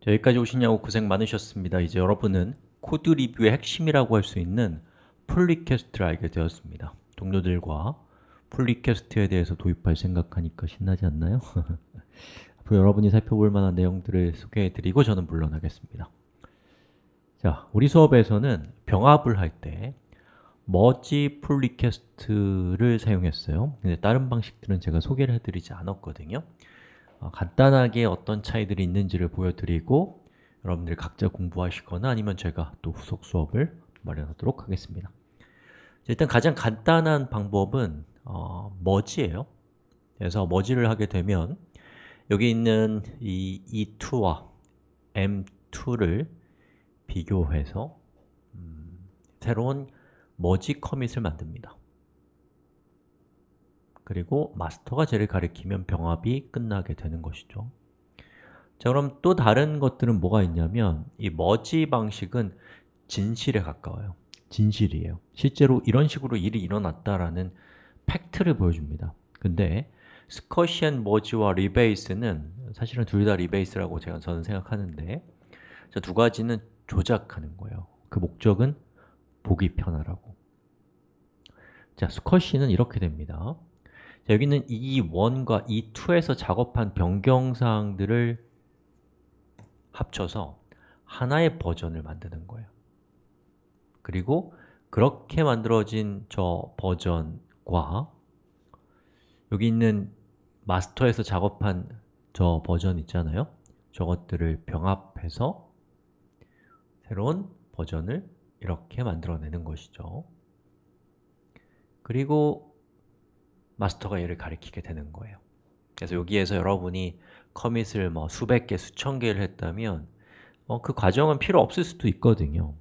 자, 여기까지 오시냐고 고생 많으셨습니다. 이제 여러분은 코드 리뷰의 핵심이라고 할 수 있는 pull request를 알게 되었습니다. 동료들과 pull request에 대해서 도입할 생각하니까 신나지 않나요? 앞으로 여러분이 살펴볼 만한 내용들을 소개해드리고 저는 물러나겠습니다. 자, 우리 수업에서는 병합을 할 때 merge pull request를 사용했어요. 근데 다른 방식들은 제가 소개를 해드리지 않았거든요. 어, 간단하게 어떤 차이들이 있는지를 보여드리고 여러분들 각자 공부하시거나 아니면 제가 또 후속 수업을 마련하도록 하겠습니다. 일단 가장 간단한 방법은 어, 머지예요. 그래서 머지를 하게 되면 여기 있는 이 E2와 M2를 비교해서 음, 새로운 머지 커밋을 만듭니다 그리고 master가 쟤를 가리키면 병합이 끝나게 되는 것이죠. 자 그럼 또 다른 것들은 뭐가 있냐면 이 머지 방식은 진실에 가까워요. 진실이에요. 실제로 이런 식으로 일이 일어났다라는 팩트를 보여줍니다. 근데 squash and merge와 rebase는 사실은 둘 다 rebase라고 제가 저는 생각하는데 자, 두 가지는 조작하는 거예요. 그 목적은 보기 편하라고. 자, 스커시는 이렇게 됩니다. 자, 여기는 E1과 E2에서 작업한 변경사항들을 합쳐서 하나의 버전을 만드는 거예요. 그리고 그렇게 만들어진 저 버전과 여기 있는 마스터에서 작업한 저 버전 있잖아요. 저것들을 병합해서 새로운 버전을 이렇게 만들어내는 것이죠. 그리고 마스터가 얘를 가리키게 되는 거예요. 그래서 여기에서 여러분이 커밋을 뭐 수백 개, 수천 개를 했다면 어, 그 과정은 필요 없을 수도 있거든요.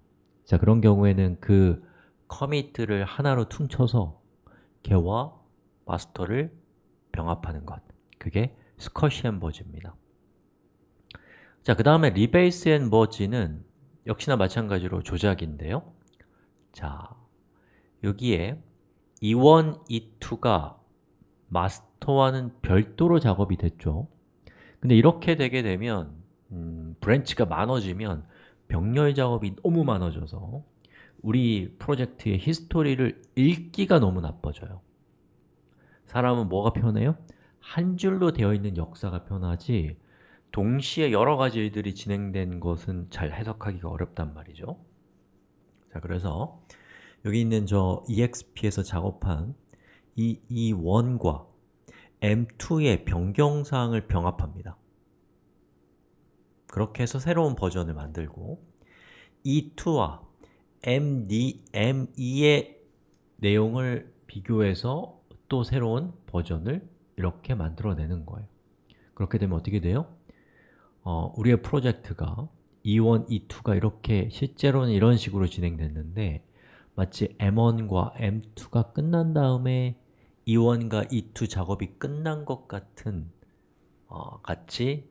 자 그런 경우에는 그 커밋들을 하나로 퉁쳐서 걔와 마스터를 병합하는 것. 그게 스커시안 버즈입니다. 자, 그 다음에 리베이스 앤 버지는 역시나 마찬가지로 조작인데요. 자, 여기에 E1, E2가 master와는 별도로 작업이 됐죠. 근데 이렇게 되게 되면 음, branch가 많아지면 병렬 작업이 너무 많아져서 우리 프로젝트의 history를 읽기가 너무 나빠져요. 사람은 뭐가 편해요? 한 줄로 되어 있는 역사가 편하지 동시에 여러 가지 일들이 진행된 것은 잘 해석하기가 어렵단 말이죠. 자, 그래서 여기 있는 저 EXP에서 작업한 이 E1과 M2의 변경사항을 병합합니다 그렇게 해서 새로운 버전을 만들고 E2와 MD, M2의 내용을 비교해서 또 새로운 버전을 이렇게 만들어내는 거예요 그렇게 되면 어떻게 돼요? 어, 우리의 프로젝트가 E1, E2가 이렇게 실제로는 이런 식으로 진행됐는데 마치 M1과 M2가 끝난 다음에 E1과 E2 작업이 끝난 것 같은 어, 같이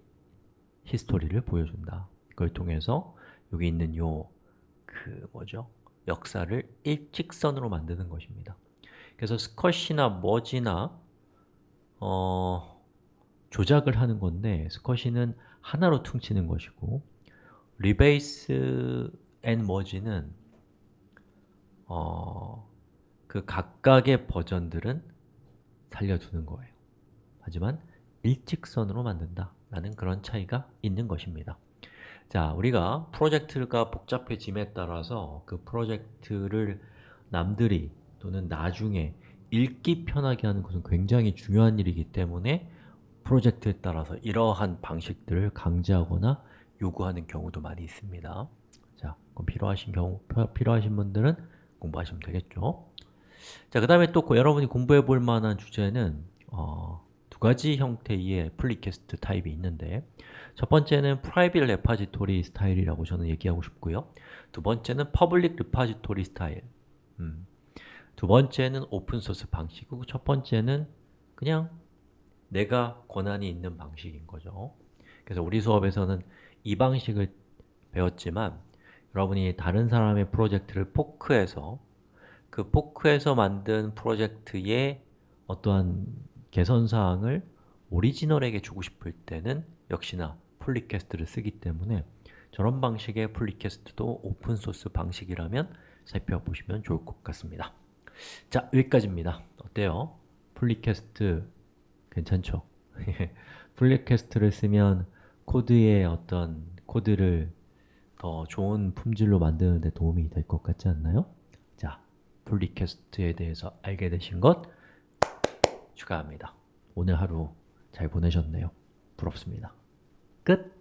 히스토리를 보여준다 그걸 통해서 여기 있는 요 그 뭐죠? 역사를 일직선으로 만드는 것입니다 그래서 squash나 merge나 어, 조작을 하는 건데 squash는 하나로 퉁치는 것이고 rebase and merge는 어, 그 각각의 버전들은 살려두는 거예요. 하지만 일직선으로 만든다 라는 그런 차이가 있는 것입니다. 자, 우리가 프로젝트가 복잡해짐에 따라서 그 프로젝트를 남들이 또는 나중에 읽기 편하게 하는 것은 굉장히 중요한 일이기 때문에 프로젝트에 따라서 이러한 방식들을 강제하거나 요구하는 경우도 많이 있습니다. 자, 그럼 필요하신 경우, 필요하신 분들은 공부하시면 되겠죠 자, 그 다음에 또 여러분이 공부해 볼 만한 주제는 어, 두 가지 형태의 pull request 타입이 있는데 첫 번째는 private repository 스타일이라고 저는 얘기하고 싶고요. 두 번째는 public repository 스타일. 음. 두 번째는 오픈소스 방식이고 첫 번째는 그냥 내가 권한이 있는 방식인 거죠. 그래서 우리 수업에서는 이 방식을 배웠지만 여러분이 다른 사람의 프로젝트를 fork해서 그 fork해서 만든 프로젝트의 어떠한 개선사항을 오리지널에게 주고 싶을 때는 역시나 pull request를 쓰기 때문에 저런 방식의 pull request도 오픈소스 방식이라면 살펴보시면 좋을 것 같습니다 자, 여기까지입니다 어때요? pull request 괜찮죠? pull request를 쓰면 코드의 어떤 코드를 더 좋은 품질로 만드는 데 도움이 될 것 같지 않나요? 자, 폴리캐스트에 대해서 알게 되신 것 축하합니다. 오늘 하루 잘 보내셨네요. 부럽습니다. 끝!